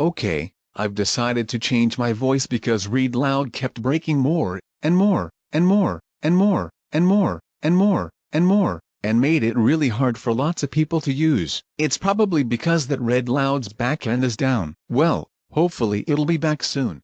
Okay, I've decided to change my voice because Read Aloud kept breaking more, and more, and more, and more, and more, and more, and more, and made it really hard for lots of people to use. It's probably because that Read Aloud's backend is down. Well, hopefully it'll be back soon.